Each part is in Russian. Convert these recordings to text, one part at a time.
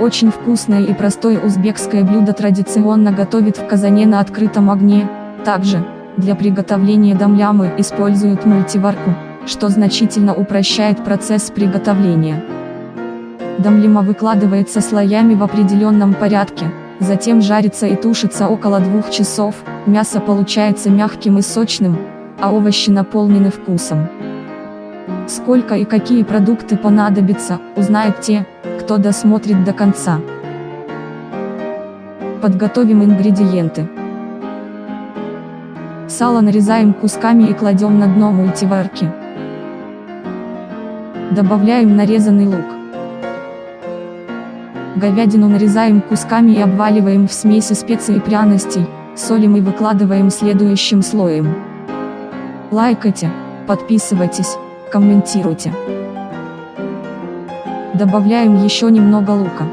Очень вкусное и простое узбекское блюдо традиционно готовят в казане на открытом огне. Также, для приготовления дамлямы используют мультиварку, что значительно упрощает процесс приготовления. Дамлима выкладывается слоями в определенном порядке, затем жарится и тушится около двух часов, мясо получается мягким и сочным, а овощи наполнены вкусом. Сколько и какие продукты понадобятся, узнают те, кто досмотрит до конца. Подготовим ингредиенты. Сало нарезаем кусками и кладем на дно мультиварки. Добавляем нарезанный лук. Говядину нарезаем кусками и обваливаем в смеси специй и пряностей, солим и выкладываем следующим слоем. Лайкайте, подписывайтесь, комментируйте. Добавляем еще немного лука.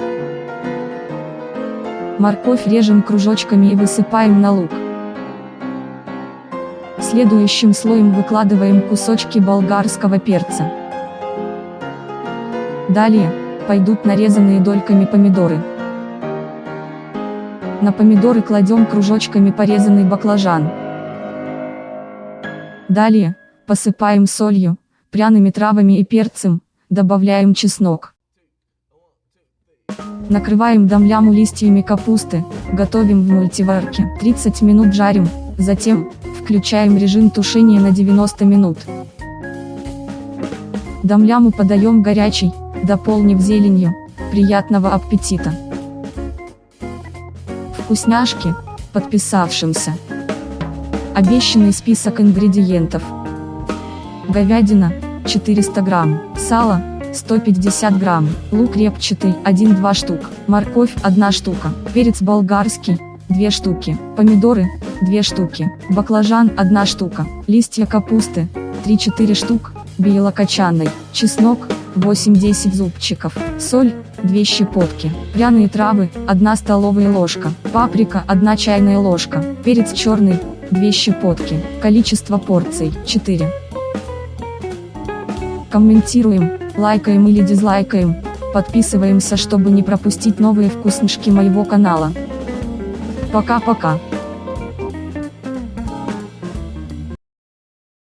Морковь режем кружочками и высыпаем на лук. Следующим слоем выкладываем кусочки болгарского перца. Далее, пойдут нарезанные дольками помидоры. На помидоры кладем кружочками порезанный баклажан. Далее, посыпаем солью, пряными травами и перцем, добавляем чеснок. Накрываем дамляму листьями капусты, готовим в мультиварке. 30 минут жарим, затем, включаем режим тушения на 90 минут. Дамляму подаем горячий, дополнив зеленью. Приятного аппетита! Вкусняшки, подписавшимся. Обещанный список ингредиентов. Говядина, 400 грамм, сало, 150 грамм, лук репчатый, 1-2 штук, морковь, 1 штука, перец болгарский, 2 штуки, помидоры, 2 штуки, баклажан, 1 штука, листья капусты, 3-4 штук, белокочанной, чеснок, 8-10 зубчиков, соль, 2 щепотки, пряные травы, 1 столовая ложка, паприка, 1 чайная ложка, перец черный, 2 щепотки, количество порций, 4. Комментируем, лайкаем или дизлайкаем, подписываемся, чтобы не пропустить новые вкуснышки моего канала. Пока-пока.